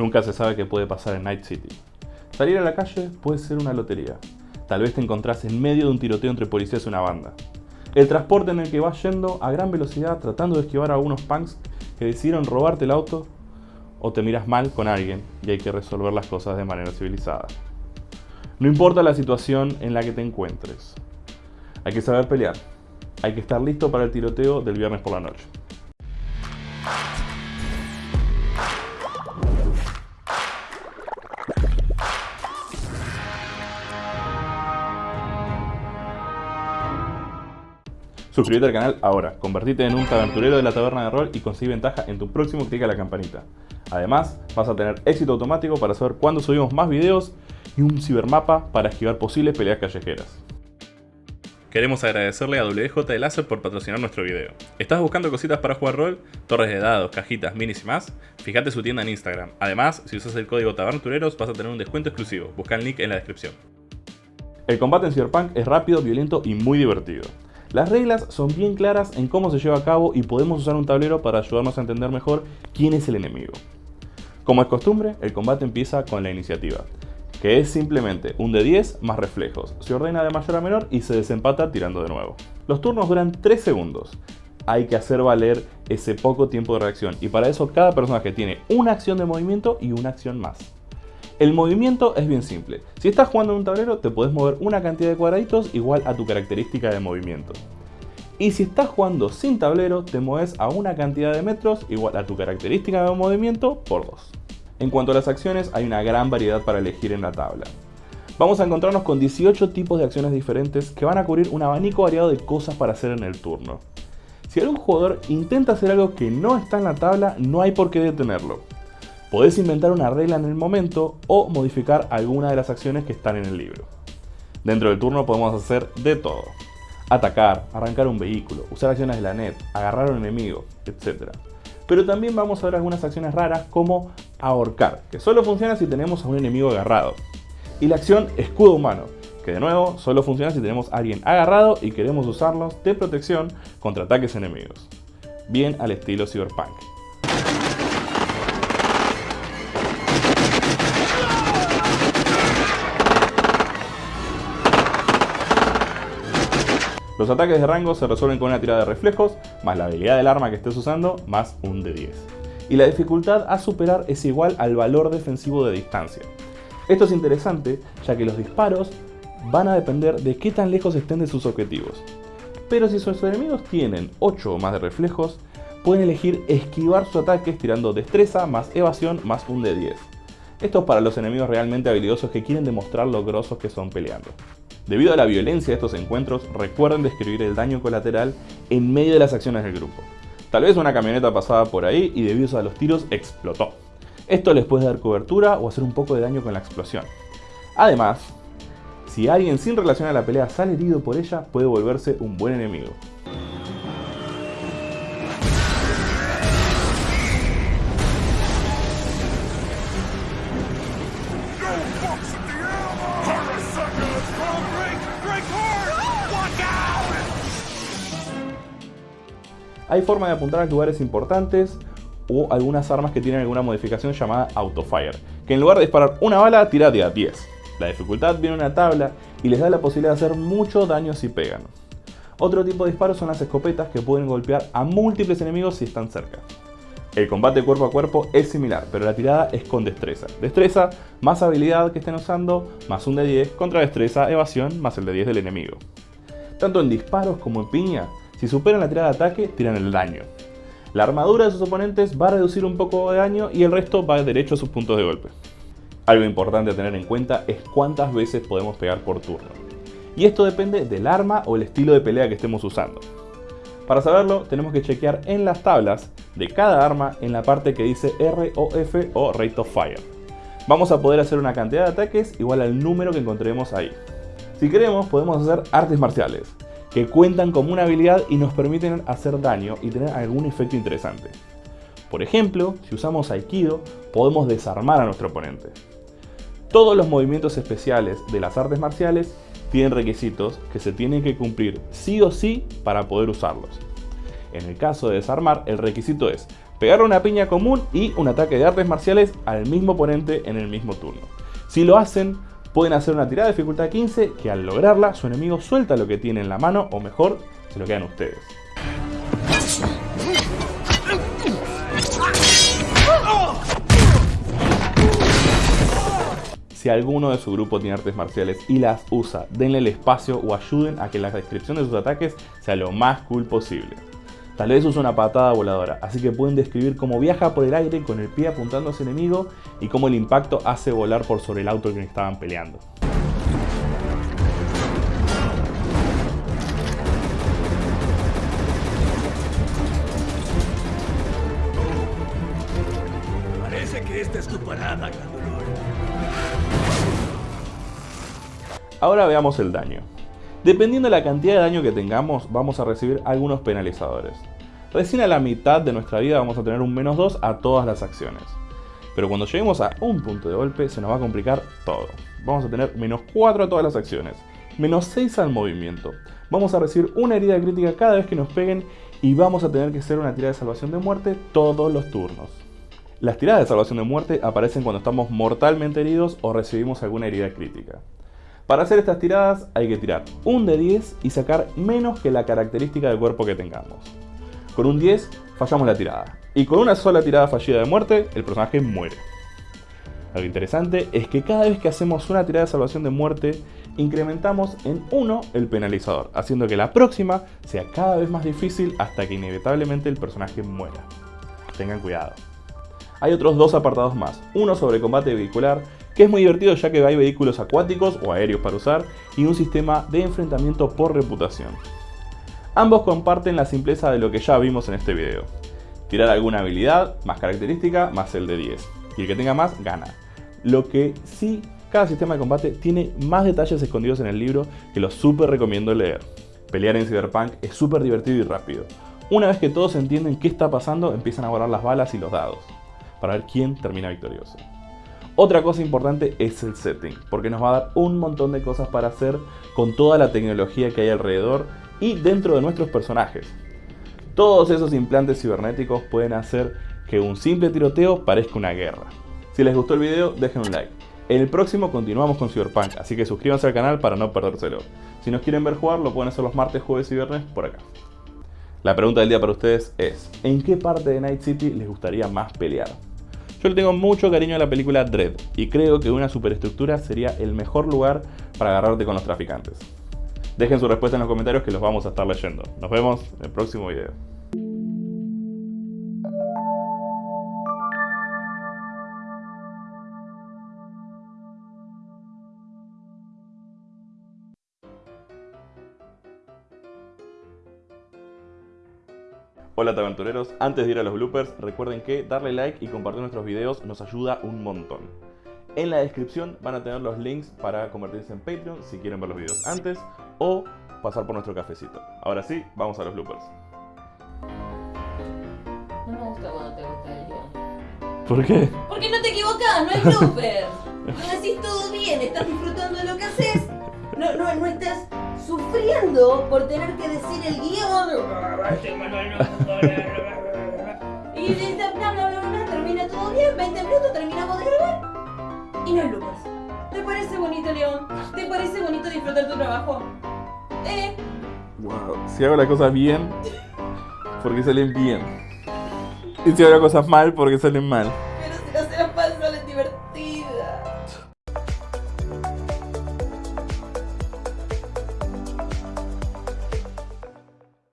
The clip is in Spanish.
Nunca se sabe qué puede pasar en Night City. Salir a la calle puede ser una lotería. Tal vez te encontrás en medio de un tiroteo entre policías y una banda. El transporte en el que vas yendo a gran velocidad tratando de esquivar a algunos punks que decidieron robarte el auto o te miras mal con alguien y hay que resolver las cosas de manera civilizada. No importa la situación en la que te encuentres. Hay que saber pelear. Hay que estar listo para el tiroteo del viernes por la noche. Suscríbete al canal ahora, convertite en un taberturero de la taberna de rol y consigue ventaja en tu próximo clic a la campanita. Además, vas a tener éxito automático para saber cuándo subimos más videos y un cibermapa para esquivar posibles peleas callejeras. Queremos agradecerle a WJ Láser por patrocinar nuestro video. ¿Estás buscando cositas para jugar rol? Torres de dados, cajitas, minis y más? Fíjate su tienda en Instagram. Además, si usas el código TABERNATUREROS vas a tener un descuento exclusivo. Busca el link en la descripción. El combate en Cyberpunk es rápido, violento y muy divertido. Las reglas son bien claras en cómo se lleva a cabo y podemos usar un tablero para ayudarnos a entender mejor quién es el enemigo. Como es costumbre, el combate empieza con la iniciativa, que es simplemente un de 10 más reflejos. Se ordena de mayor a menor y se desempata tirando de nuevo. Los turnos duran 3 segundos. Hay que hacer valer ese poco tiempo de reacción y para eso cada personaje tiene una acción de movimiento y una acción más. El movimiento es bien simple. Si estás jugando en un tablero, te puedes mover una cantidad de cuadraditos igual a tu característica de movimiento. Y si estás jugando sin tablero, te mueves a una cantidad de metros igual a tu característica de movimiento por 2. En cuanto a las acciones, hay una gran variedad para elegir en la tabla. Vamos a encontrarnos con 18 tipos de acciones diferentes que van a cubrir un abanico variado de cosas para hacer en el turno. Si algún jugador intenta hacer algo que no está en la tabla, no hay por qué detenerlo. Podés inventar una regla en el momento o modificar alguna de las acciones que están en el libro. Dentro del turno podemos hacer de todo. Atacar, arrancar un vehículo, usar acciones de la net, agarrar a un enemigo, etc. Pero también vamos a ver algunas acciones raras como ahorcar, que solo funciona si tenemos a un enemigo agarrado. Y la acción escudo humano, que de nuevo solo funciona si tenemos a alguien agarrado y queremos usarlos de protección contra ataques enemigos. Bien al estilo Cyberpunk. Los ataques de rango se resuelven con una tirada de reflejos, más la habilidad del arma que estés usando, más un de 10. Y la dificultad a superar es igual al valor defensivo de distancia. Esto es interesante, ya que los disparos van a depender de qué tan lejos estén de sus objetivos. Pero si sus enemigos tienen 8 o más de reflejos, pueden elegir esquivar sus ataques tirando destreza más evasión más un de 10. Esto es para los enemigos realmente habilidosos que quieren demostrar lo grosos que son peleando. Debido a la violencia de estos encuentros, recuerden describir el daño colateral en medio de las acciones del grupo. Tal vez una camioneta pasaba por ahí y debido a los tiros explotó. Esto les puede dar cobertura o hacer un poco de daño con la explosión. Además, si alguien sin relación a la pelea sale herido por ella, puede volverse un buen enemigo. Hay forma de apuntar a lugares importantes o algunas armas que tienen alguna modificación llamada Autofire, que en lugar de disparar una bala, tira de a 10. La dificultad viene en una tabla y les da la posibilidad de hacer mucho daño si pegan. Otro tipo de disparos son las escopetas que pueden golpear a múltiples enemigos si están cerca. El combate cuerpo a cuerpo es similar, pero la tirada es con destreza. Destreza más habilidad que estén usando, más un de 10, contra destreza, evasión, más el de 10 del enemigo. Tanto en disparos como en piña, si superan la tirada de ataque, tiran el daño. La armadura de sus oponentes va a reducir un poco de daño y el resto va derecho a sus puntos de golpe. Algo importante a tener en cuenta es cuántas veces podemos pegar por turno. Y esto depende del arma o el estilo de pelea que estemos usando. Para saberlo, tenemos que chequear en las tablas de cada arma en la parte que dice ROF o Rate of Fire. Vamos a poder hacer una cantidad de ataques igual al número que encontremos ahí. Si queremos, podemos hacer artes marciales, que cuentan como una habilidad y nos permiten hacer daño y tener algún efecto interesante. Por ejemplo, si usamos Aikido, podemos desarmar a nuestro oponente. Todos los movimientos especiales de las artes marciales tienen requisitos que se tienen que cumplir sí o sí para poder usarlos. En el caso de desarmar, el requisito es pegarle una piña común y un ataque de artes marciales al mismo oponente en el mismo turno. Si lo hacen, pueden hacer una tirada de dificultad 15 que al lograrla su enemigo suelta lo que tiene en la mano o mejor, se lo quedan ustedes. Si alguno de su grupo tiene artes marciales y las usa, denle el espacio o ayuden a que la descripción de sus ataques sea lo más cool posible. Tal vez usa una patada voladora, así que pueden describir cómo viaja por el aire con el pie apuntando a su enemigo y cómo el impacto hace volar por sobre el auto que estaban peleando. Parece que esta es tu parada, Ahora veamos el daño. Dependiendo de la cantidad de daño que tengamos, vamos a recibir algunos penalizadores. Recién a la mitad de nuestra vida vamos a tener un menos 2 a todas las acciones. Pero cuando lleguemos a un punto de golpe se nos va a complicar todo. Vamos a tener menos 4 a todas las acciones, menos 6 al movimiento. Vamos a recibir una herida crítica cada vez que nos peguen y vamos a tener que hacer una tirada de salvación de muerte todos los turnos. Las tiradas de salvación de muerte aparecen cuando estamos mortalmente heridos o recibimos alguna herida crítica. Para hacer estas tiradas hay que tirar un de 10 y sacar menos que la característica del cuerpo que tengamos. Con un 10 fallamos la tirada. Y con una sola tirada fallida de muerte, el personaje muere. Algo interesante es que cada vez que hacemos una tirada de salvación de muerte, incrementamos en 1 el penalizador, haciendo que la próxima sea cada vez más difícil hasta que inevitablemente el personaje muera. Tengan cuidado. Hay otros dos apartados más, uno sobre combate vehicular que es muy divertido ya que hay vehículos acuáticos o aéreos para usar y un sistema de enfrentamiento por reputación. Ambos comparten la simpleza de lo que ya vimos en este video. Tirar alguna habilidad, más característica, más el de 10. Y el que tenga más, gana. Lo que sí, cada sistema de combate tiene más detalles escondidos en el libro que los súper recomiendo leer. Pelear en Cyberpunk es súper divertido y rápido. Una vez que todos entienden qué está pasando, empiezan a guardar las balas y los dados, para ver quién termina victorioso. Otra cosa importante es el setting, porque nos va a dar un montón de cosas para hacer con toda la tecnología que hay alrededor y dentro de nuestros personajes. Todos esos implantes cibernéticos pueden hacer que un simple tiroteo parezca una guerra. Si les gustó el video, dejen un like. En el próximo continuamos con Cyberpunk, así que suscríbanse al canal para no perdérselo. Si nos quieren ver jugar, lo pueden hacer los martes, jueves y viernes por acá. La pregunta del día para ustedes es, ¿en qué parte de Night City les gustaría más pelear? Yo le tengo mucho cariño a la película Dread y creo que una superestructura sería el mejor lugar para agarrarte con los traficantes. Dejen su respuesta en los comentarios que los vamos a estar leyendo. Nos vemos en el próximo video. Hola aventureros, antes de ir a los bloopers, recuerden que darle like y compartir nuestros videos nos ayuda un montón. En la descripción van a tener los links para convertirse en Patreon si quieren ver los videos antes o pasar por nuestro cafecito. Ahora sí, vamos a los bloopers. No me gusta cuando te gusta el guion. ¿Por qué? Porque no te equivocas, no hay blooper. Lo decís todo bien, estás disfrutando de lo que haces. No, no, no estás sufriendo por tener que decir el guion. Y bla bla bla bla bla, termina todo bien, 20 minutos, terminamos de grabar y no hay bloopers. ¿Te parece bonito, León? ¿Te parece bonito disfrutar tu trabajo? ¿Eh? Wow, si hago las cosas bien, porque salen bien. Y si hago las cosas mal, porque salen mal.